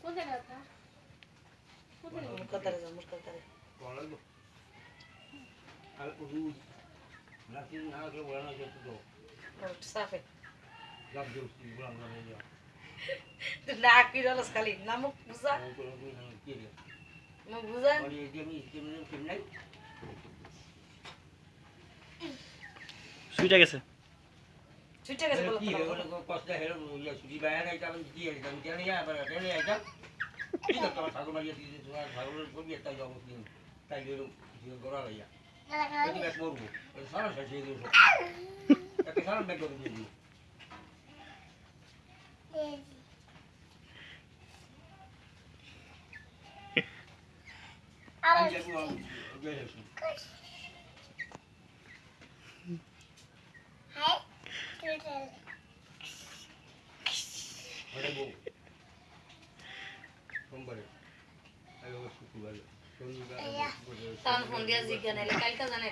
কোন জায়গায় আপনার কোন জায়গায় মুরকাতারে যাও মুরকাতারে সাফে না কি রলস খালি নামুক বুঝা মুখ বুঝা সুইটা গেছে ছুটে গেছে বলো কি হলো কষ্ট হলো ইয়া সুদি বাইরে এটা আমি কি এটা আমি জানি না আবার এটা এটা কি তো তোমার ঠাকুর মারিয়া দিতে তোমার ঠাকুরের কবি একটা জব কি তাই গেল জিও করা লাইয়া ব্যাক করব এই সারা শেষ হয়ে গেল একটা সারা ব্যাক করে দিই আমি যাব আমি গেলে ওটা বউ সোমবারে আগে শুক্রবারে শনিবার তার ফোন দিয়া জিজ্ঞাসা নাইলে কালকে জানে